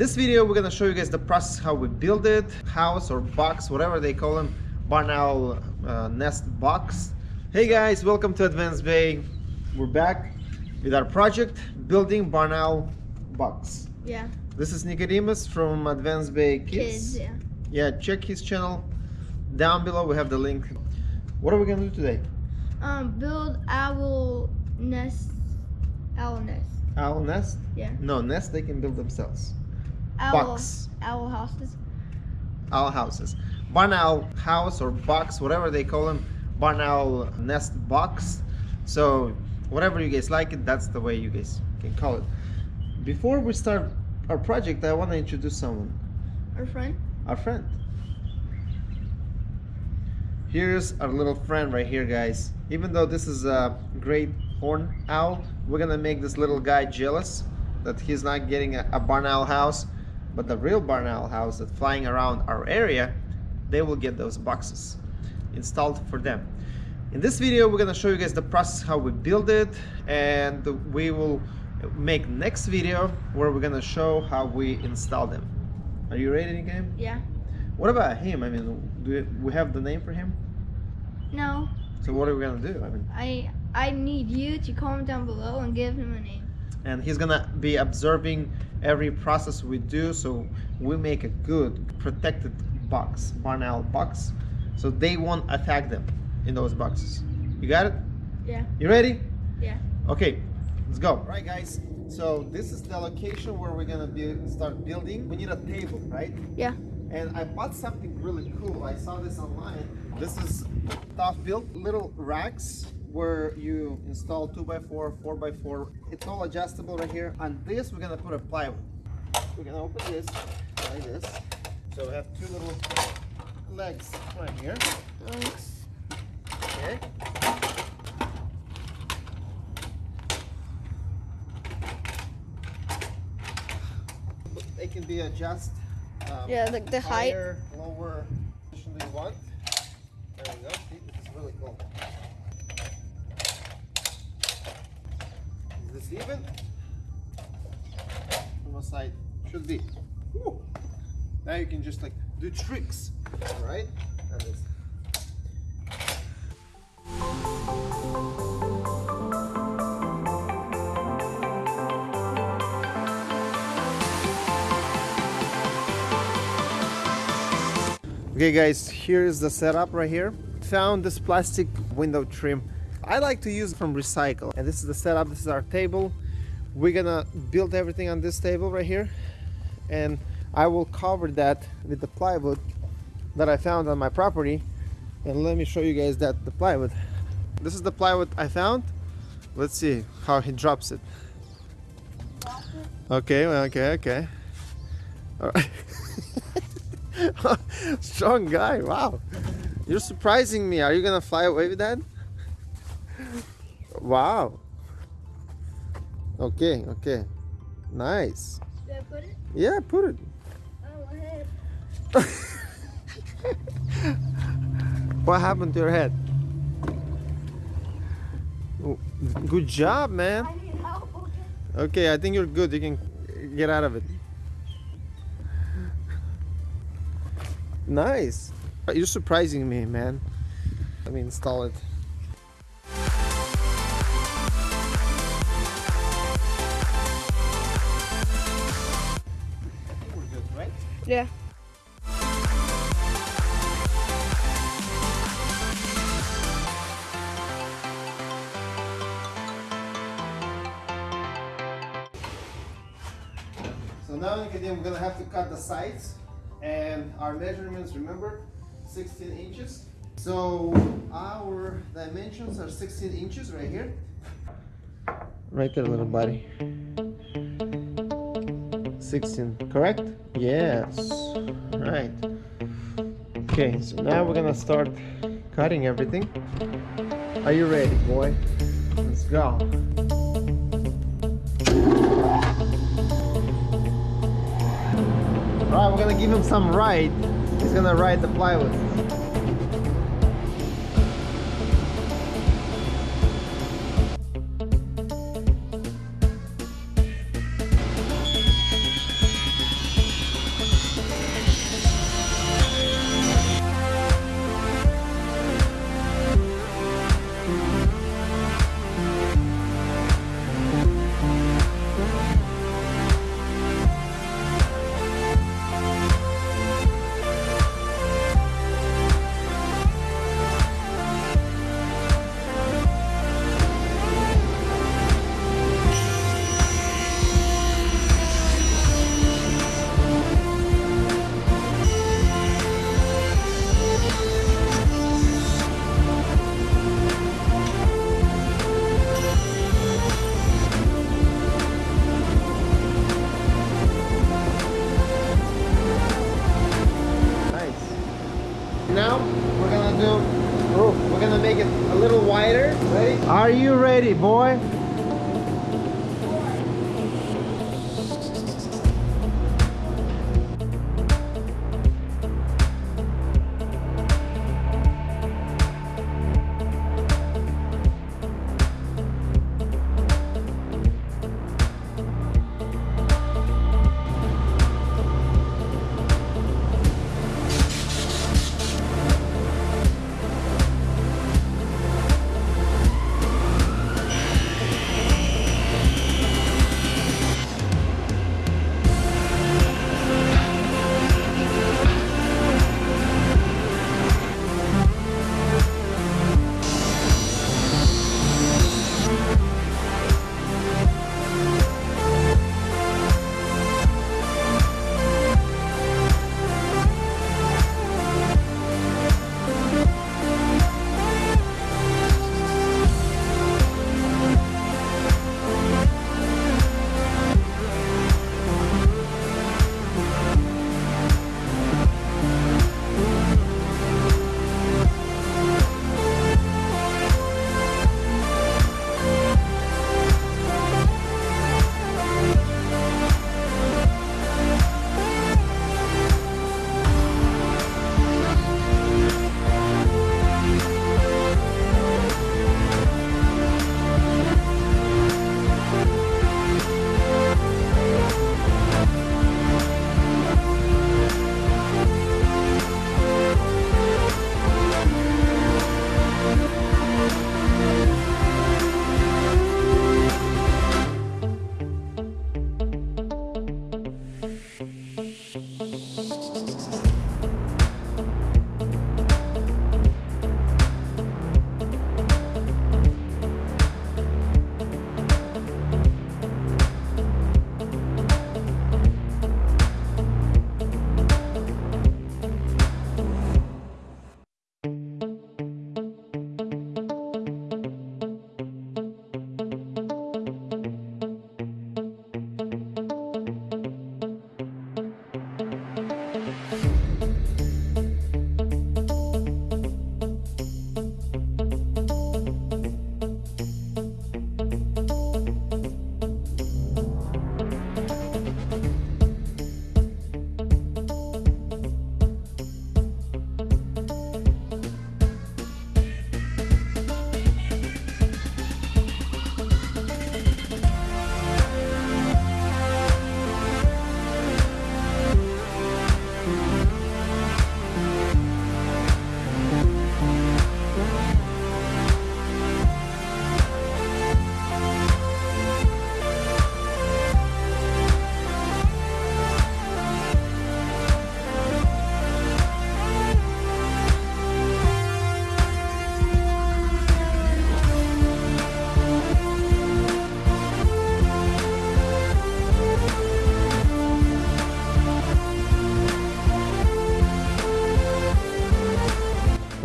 this video, we're gonna show you guys the process how we build it, house or box, whatever they call them, barn owl uh, nest box. Hey guys, welcome to Advanced Bay. We're back with our project, building barn owl box. Yeah. This is Nicodemus from Advanced Bay Kids. Kids, yeah. Yeah, check his channel. Down below we have the link. What are we gonna do today? Um, build owl nest. Owl nest. Owl nest? Yeah. No, nest they can build themselves. Owl. Box. Owl houses. Owl houses. Barn owl house or box, whatever they call them. Barn owl nest box. So whatever you guys like it, that's the way you guys can call it. Before we start our project, I want to introduce someone. Our friend. Our friend. Here's our little friend right here, guys. Even though this is a great horn owl, we're gonna make this little guy jealous that he's not getting a, a barn owl house, but the real barn owl house that's flying around our area, they will get those boxes installed for them. In this video, we're gonna show you guys the process how we build it, and we will make next video where we're gonna show how we install them. Are you ready, game? Yeah. What about him? I mean, do we have the name for him? No. So what are we gonna do? I mean, I I need you to comment down below and give him a name. and he's gonna be observing every process we do, so we make a good protected box, barn owl box, so they won't attack them in those boxes. You got it? Yeah. You ready? Yeah. Okay, let's go. All right, guys. So this is the location where we're gonna be start building. We need a table, right? Yeah. and I bought something really cool. I saw this online. This is ToughBuilt little racks where you install 2x4, 4x4. It's all adjustable right here. On this, we're gonna put a plywood. We're gonna open this like this. So we have two little legs right here. Okay. They can be adjusted. Um, Yeah, like the height. higher, lower position you want. There we go. See, this is really cool. Is this even? From the side, should be. Now you can just like do tricks, all right? And. Okay guys, here is the setup right here. Found this plastic window trim. I like to use from recycle. And this is the setup, this is our table. We're gonna build everything on this table right here. And I will cover that with the plywood that I found on my property. And let me show you guys that the plywood. This is the plywood I found. Let's see how he drops it. Okay, okay, okay. All right. Strong guy, wow. You're surprising me. Are you gonna fly away with that? Wow. Okay, okay. Nice. Should I put it? Yeah, put it. Oh, ahead. What happened to your head? Oh, Good job, man. I need help. Okay. Okay, I think you're good. You can get out of it. Nice. You're surprising me, man. Let me install it. Yeah. So now Nicodemus, we're gonna have to cut the sides and our measurements, remember, 16 inches. So our dimensions are 16 inches right here. Right there, little buddy. 16, correct? Yes, right. Okay, so now we're gonna start cutting everything. Are you ready, boy? Let's go. Alright, we're gonna give him some ride. He's gonna ride the plywood. Ready, boy?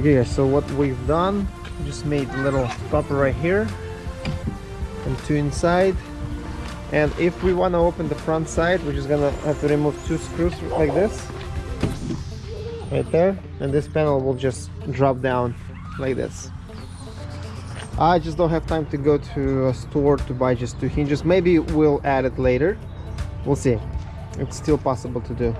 Okay guys, so what we've done, just made a little stopper right here and two inside. And if we want to open the front side, we're just gonna have to remove two screws like this. Right there. And this panel will just drop down like this. I just don't have time to go to a store to buy just two hinges. Maybe we'll add it later. We'll see. It's still possible to do.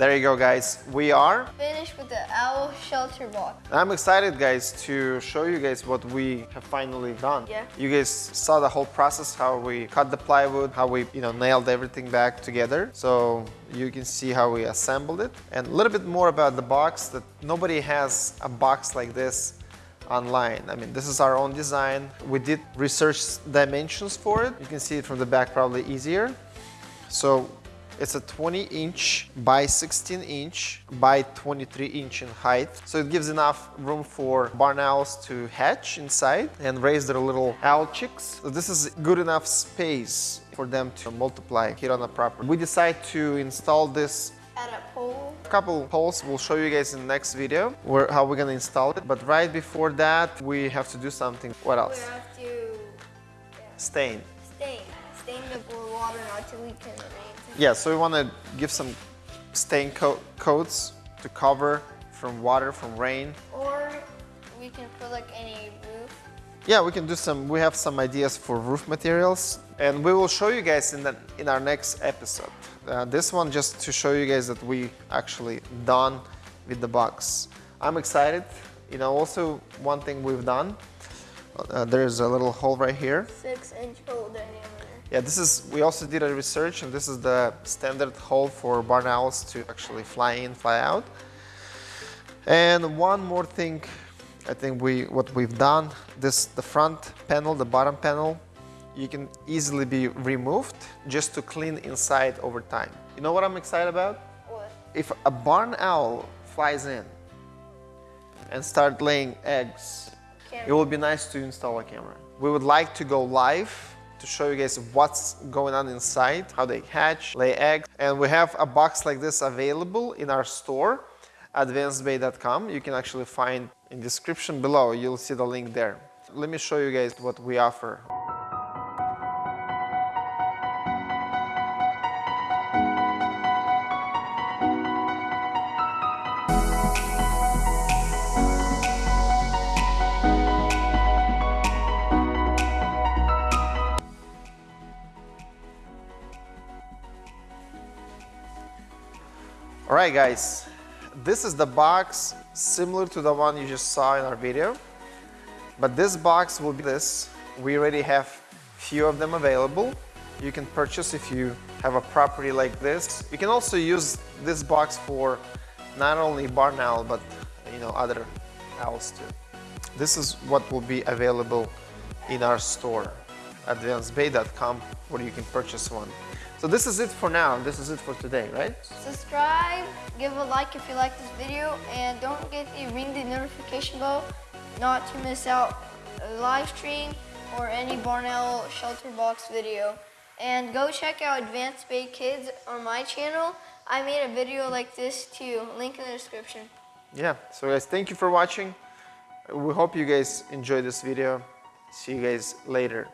There you go, guys. We are. Finished with the owl shelter box. I'm excited, guys, to show you guys what we have finally done. Yeah. You guys saw the whole process, how we cut the plywood, how we, you know, nailed everything back together. So you can see how we assembled it. And a little bit more about the box that nobody has a box like this online. I mean, this is our own design. We did research dimensions for it. You can see it from the back probably easier. So it's a 20 inch by 16 inch by 23 inch in height. So it gives enough room for barn owls to hatch inside and raise their little owl chicks. So this is good enough space for them to multiply here on the property. We decide to install this At a pole. a couple poles we'll show you guys in the next video where how we're gonna install it. But right before that, we have to do something. What We else? have to yeah, Stain. stain. Stain the water not to leak in the rain. Yeah, so we want to give some stain coat coats to cover from water, from rain. Or we can put like any roof. Yeah, we can do some. We have some ideas for roof materials, and we will show you guys in the in our next episode. Uh, this one just to show you guys that we actually done with the box. I'm excited. You know, also one thing we've done. Uh, there's a little hole right here. Six inch hole. Yeah, this is, we also did a research and this is the standard hole for barn owls to actually fly in, fly out. And one more thing, I think we, what we've done, this, the front panel, the bottom panel, you can easily be removed just to clean inside over time. You know what I'm excited about? What? If a barn owl flies in and start laying eggs, Camera. it would be nice to install a camera. We would like to go live to show you guys what's going on inside, how they hatch, lay eggs. And we have a box like this available in our store, advancedbay.com. You can actually find in description below, you'll see the link there. Let me show you guys what we offer. Right, guys, this is the box similar to the one you just saw in our video, but this box will be this. We already have few of them available. You can purchase if you have a property like this. You can also use this box for not only barn owl, but you know other owls too. This is what will be available in our store, advancedbay.com, where you can purchase one. So this is it for now. This is it for today, right? Subscribe, give a like if you like this video, and don't forget to ring the notification bell not to miss out a live stream or any barn owl shelter box video. And go check out Advanced Bay Kids on my channel. I made a video like this too, link in the description. Yeah, so guys, thank you for watching. We hope you guys enjoyed this video. See you guys later.